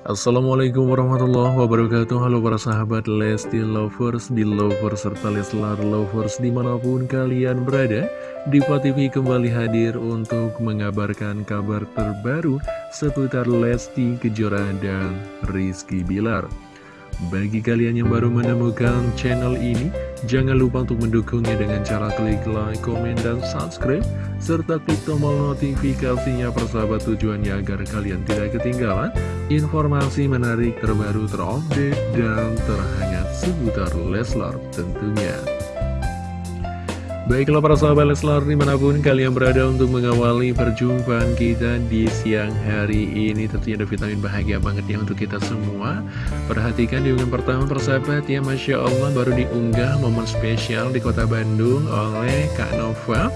Assalamualaikum warahmatullahi wabarakatuh. Halo para sahabat Lesti Lovers, Belovers, serta Leslar Lovers di mana pun kalian berada Diva TV kembali hadir untuk mengabarkan kabar terbaru seputar Lesti Kejora dan Rizky Bilar bagi kalian yang baru menemukan channel ini, jangan lupa untuk mendukungnya dengan cara klik like, komen, dan subscribe, serta klik tombol notifikasinya persahabat tujuannya agar kalian tidak ketinggalan informasi menarik terbaru terupdate dan terhangat seputar Leslar tentunya. Baiklah para sahabat Leslar di mana pun kalian berada untuk mengawali perjumpaan kita di siang hari ini Tentunya ada vitamin bahagia banget ya untuk kita semua. Perhatikan di unggahan pertama persahabat ya Masya Allah baru diunggah momen spesial di kota Bandung oleh Kak Nova.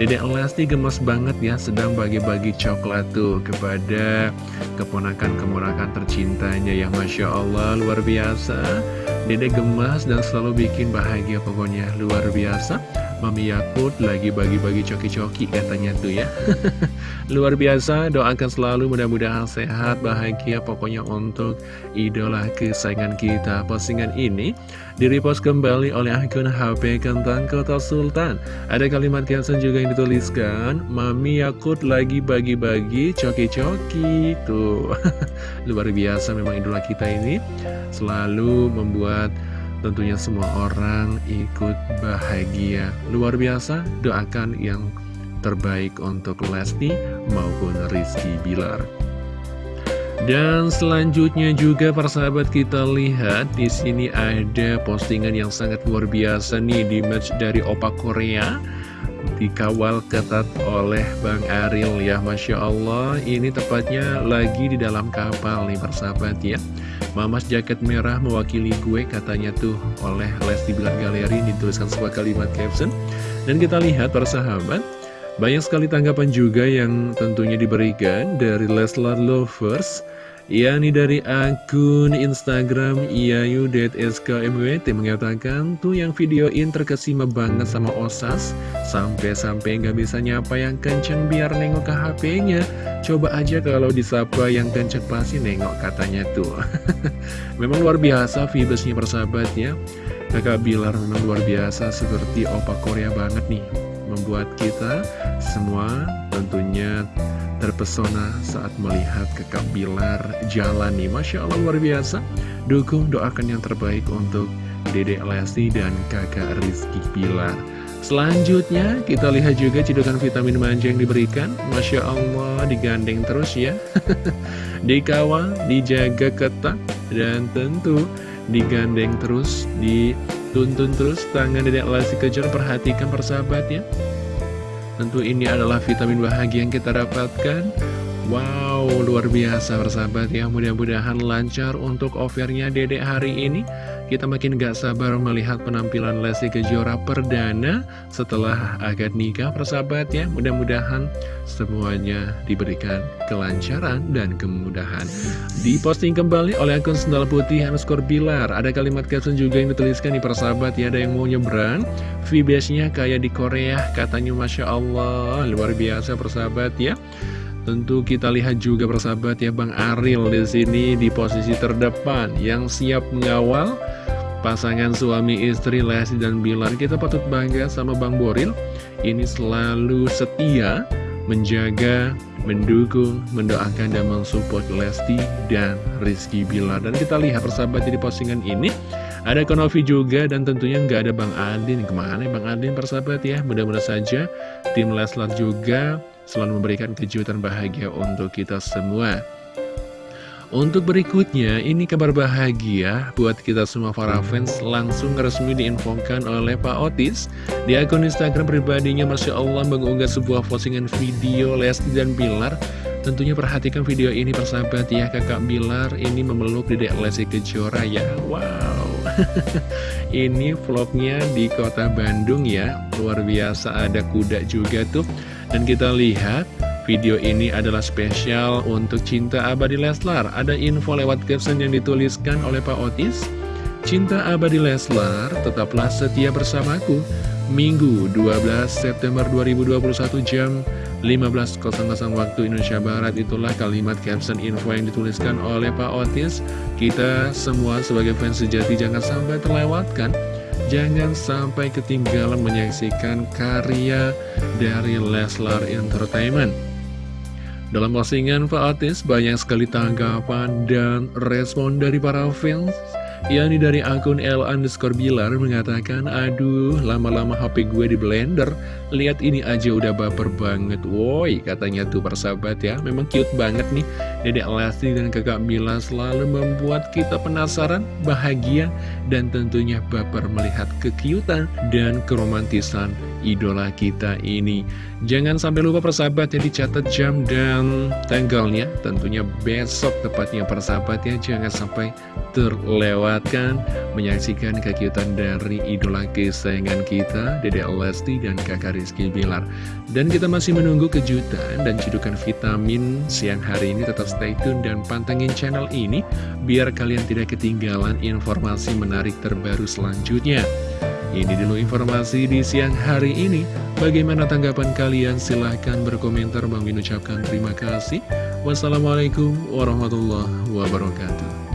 Dedek Lesti gemes banget ya sedang bagi-bagi coklat tuh kepada keponakan-keponakan tercintanya yang Masya Allah luar biasa. Dedek gemas dan selalu bikin bahagia pokoknya luar biasa Mami Yakut lagi bagi-bagi coki-coki katanya tuh ya. Luar biasa doakan selalu mudah-mudahan sehat bahagia pokoknya untuk idola kesayangan kita. Postingan ini direpost kembali oleh akun HP Kentang Kota Sultan. Ada kalimat caption juga yang dituliskan Mami Yakut lagi bagi-bagi coki-coki. Tuh. Luar biasa memang idola kita ini Selalu membuat tentunya semua orang ikut bahagia. Luar biasa, doakan yang terbaik untuk Lesti maupun Rizky Bilar. Dan selanjutnya juga persahabat kita lihat di sini ada postingan yang sangat luar biasa nih di match dari Opa Korea dikawal ketat oleh Bang Aril ya Masya Allah. Ini tepatnya lagi di dalam kapal nih persahabat ya. Mamas jaket merah mewakili gue katanya tuh oleh Lesti Bilar Galeri dituliskan sebuah kalimat caption. Dan kita lihat persahabat banyak sekali tanggapan juga yang tentunya diberikan dari Leslar Lovers yakni dari akun Instagram iayu.skmwt mengatakan tuh yang videoin terkesima banget sama Osas. Sampai-sampai nggak bisa nyapa yang kenceng biar nengok ke HP-nya coba aja kalau disapa yang kenceng pasti nengok katanya tuh. Memang luar biasa vibesnya persahabat ya. Kakak Bilar memang luar biasa seperti opa Korea banget nih membuat kita semua tentunya terpesona saat melihat kekak Bilar jalan nih Masya Allah luar biasa. Dukung doakan yang terbaik untuk Dede Lesti dan kakak Rizky Bilar. Selanjutnya kita lihat juga cidukan vitamin manja yang diberikan. Masya Allah digandeng terus ya. Dikawal, dijaga ketat Dan tentu digandeng terus Dituntun terus. Tangan Dedek Lesti kejar Perhatikan persahabat ya Tentu ini adalah vitamin bahagia yang kita dapatkan Wow, luar biasa bersahabat ya. Mudah-mudahan lancar untuk offernya dedek hari ini. Kita makin gak sabar melihat penampilan Lesti Kejora perdana Setelah akad nikah persahabat ya. Mudah-mudahan semuanya diberikan kelancaran dan kemudahan. Diposting kembali oleh akun Sendal Putih underscore Bilar. Ada kalimat caption juga yang dituliskan di persahabat ya. Ada yang mau nyebrang? VBS-nya kayak di Korea Katanya Masya Allah. Luar biasa persahabat ya Tentu kita lihat juga persahabat ya Bang Aril di sini di posisi terdepan yang siap mengawal pasangan suami istri Lesti dan Bilar. Kita patut bangga sama Bang Boril. Ini selalu setia menjaga, mendukung, mendoakan dan mensupport Lesti dan Rizky Bilar. Dan kita lihat persahabat di postingan ini ada Konovi juga dan tentunya nggak ada Bang Adin. Ke mana ya Bang Adin persahabat ya? Mudah-mudahan saja tim Leslar juga selalu memberikan kejutan bahagia untuk kita semua. Untuk berikutnya, ini kabar bahagia buat kita semua para fans. Langsung resmi diinfokan oleh Pak Otis. Di akun Instagram pribadinya Masya Allah mengunggah sebuah postingan video Lesti dan Bilar. Tentunya perhatikan video ini persahabat ya kakak Bilar. Ini memeluk dedek Lesti Kejora ya. Wow. Ini vlognya di kota Bandung ya. Luar biasa ada kuda juga tuh Dan kita lihat Video ini adalah spesial untuk Cinta Abadi Leslar. Ada info lewat caption yang dituliskan oleh Pak Otis. Cinta Abadi Leslar, tetaplah setia bersamaku. Minggu 12 September 2021 jam 15.00 waktu Indonesia Barat itulah kalimat caption info yang dituliskan oleh Pak Otis. Kita semua sebagai fans sejati jangan sampai terlewatkan. Jangan sampai ketinggalan menyaksikan karya dari Leslar Entertainment. Dalam postingan Pak Otis banyak sekali tanggapan dan respon dari para fans yakni dari akun L underscore Bilar mengatakan, Aduh, lama-lama HP gue di blender, lihat ini aja udah baper banget. Woi, katanya tuh persahabat ya, memang cute banget nih. Dedek Lesti dan kakak Mila selalu membuat kita penasaran, bahagia, dan tentunya baper melihat kekiutan dan keromantisan idola kita ini. Jangan sampai lupa persahabat ya dicatat jam dan tanggalnya. Tentunya besok tepatnya persahabat ya, jangan sampai menyaksikan kekiutan dari idola kesayangan kita, Dede Lesti dan kakak Rizky Bilar. Dan kita masih menunggu kejutan dan cedukan vitamin siang hari ini. Tetap stay tune dan pantengin channel ini, biar kalian tidak ketinggalan informasi menarik terbaru selanjutnya. Ini dulu informasi di siang hari ini. Bagaimana tanggapan kalian? Silahkan berkomentar. Bang Min ucapkan terima kasih. Wassalamualaikum warahmatullahi wabarakatuh.